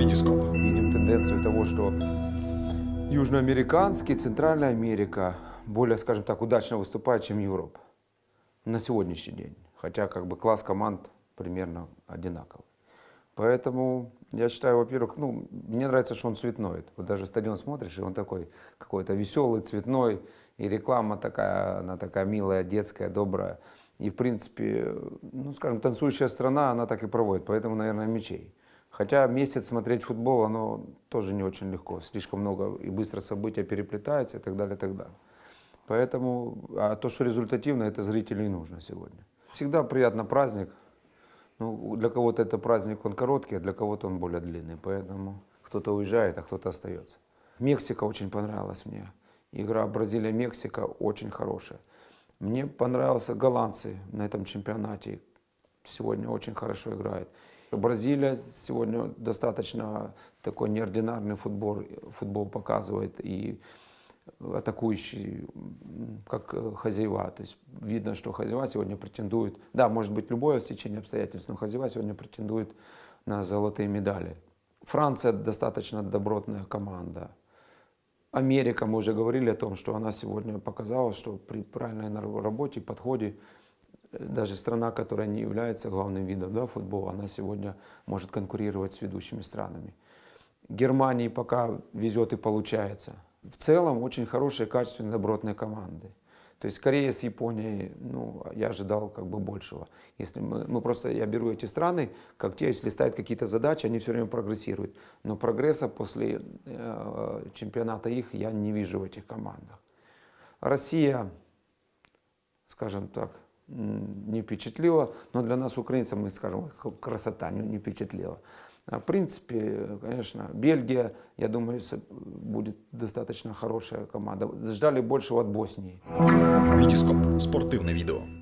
Витископ. Видим тенденцию того, что южноамериканский, Центральная Америка более, скажем так, удачно выступает, чем Европа на сегодняшний день. Хотя как бы класс команд примерно одинаковый. Поэтому я считаю, во-первых, ну, мне нравится, что он цветной. Вот даже стадион смотришь, и он такой какой-то веселый, цветной, и реклама такая, она такая милая, детская, добрая. И, в принципе, ну, скажем, танцующая страна, она так и проводит, поэтому, наверное, мечей. Хотя месяц смотреть футбол, оно тоже не очень легко. Слишком много и быстро события переплетаются и так далее, и так далее. Поэтому, а то, что результативно, это зрителю и нужно сегодня. Всегда приятно праздник. Ну, для кого-то это праздник, он короткий, а для кого-то он более длинный. Поэтому кто-то уезжает, а кто-то остается. Мексика очень понравилась мне. Игра Бразилия-Мексика очень хорошая. Мне понравился голландцы на этом чемпионате. Сегодня очень хорошо играют. Бразилия сегодня достаточно такой неординарный футбол, футбол показывает и атакующий, как э, хозяева. То есть видно, что хозяева сегодня претендуют, да, может быть любое стечение обстоятельств, но хозяева сегодня претендуют на золотые медали. Франция достаточно добротная команда. Америка, мы уже говорили о том, что она сегодня показала, что при правильной работе, подходе, даже страна, которая не является главным видом да, футбола, она сегодня может конкурировать с ведущими странами. Германии пока везет и получается. В целом очень хорошие, качественные, добротные команды. То есть Корея с Японией, ну, я ожидал как бы большего. Если мы, ну, просто я беру эти страны, как те, если ставят какие-то задачи, они все время прогрессируют. Но прогресса после э, чемпионата их я не вижу в этих командах. Россия, скажем так, не впечатлила, но для нас, украинцев, мы скажем, красота не, не впечатлила. В принципе, конечно, Бельгия, я думаю, будет достаточно хорошая команда. Ждали большего от Боснии. Витископ. Спортивне відео.